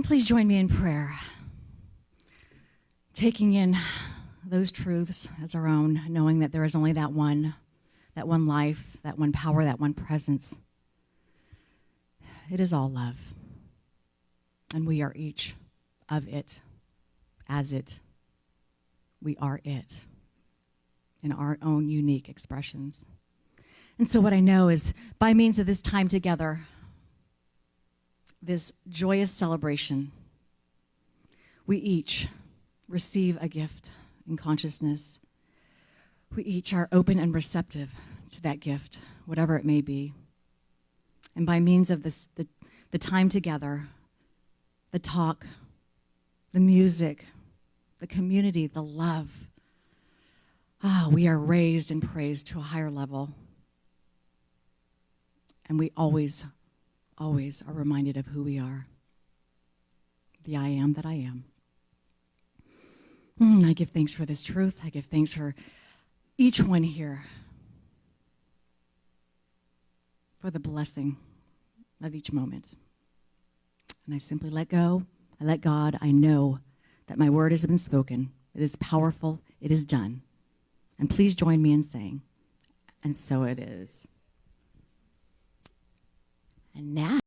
And please join me in prayer, taking in those truths as our own, knowing that there is only that one, that one life, that one power, that one presence. It is all love. And we are each of it, as it. We are it in our own unique expressions. And so, what I know is by means of this time together, this joyous celebration, we each receive a gift in consciousness. We each are open and receptive to that gift, whatever it may be. And by means of this, the, the time together, the talk, the music, the community, the love, ah, we are raised and praised to a higher level. And we always, always are reminded of who we are the I am that I am. Mm, I give thanks for this truth. I give thanks for each one here, for the blessing of each moment. And I simply let go. I let God. I know that my word has been spoken. It is powerful. It is done. And please join me in saying, and so it is. And now,